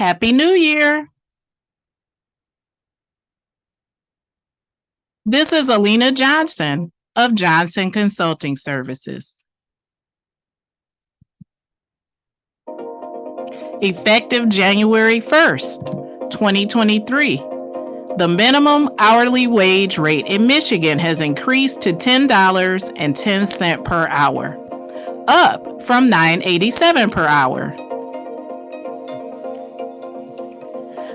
Happy New Year. This is Alina Johnson of Johnson Consulting Services. Effective January 1st, 2023, the minimum hourly wage rate in Michigan has increased to $10.10 per hour, up from $9.87 per hour.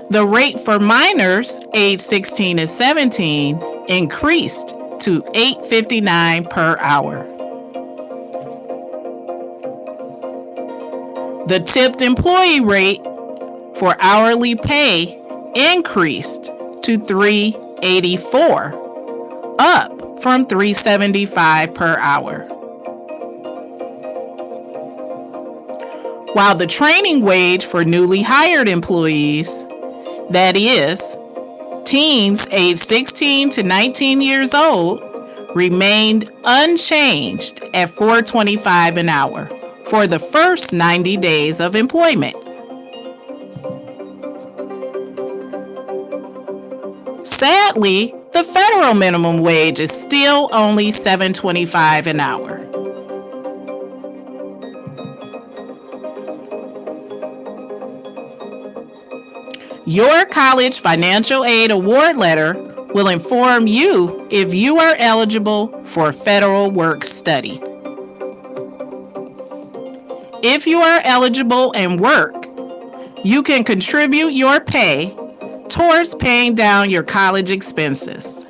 The rate for minors age 16 and 17 increased to 8.59 per hour. The tipped employee rate for hourly pay increased to 384, up from 375 per hour. While the training wage for newly hired employees that is, teens aged 16 to 19 years old remained unchanged at 425 an hour for the first 90 days of employment. Sadly, the federal minimum wage is still only 725 an hour. Your college financial aid award letter will inform you if you are eligible for federal work study. If you are eligible and work, you can contribute your pay towards paying down your college expenses.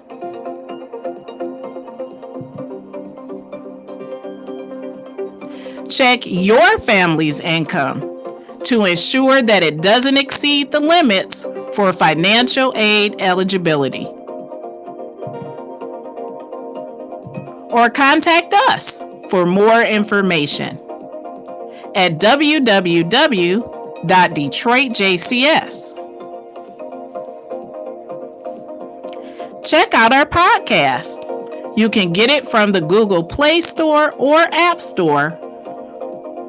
Check your family's income to ensure that it doesn't exceed the limits for financial aid eligibility. Or contact us for more information at www.detroitjcs. Check out our podcast. You can get it from the Google Play Store or App Store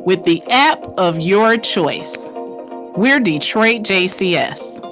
with the app of your choice. We're Detroit JCS.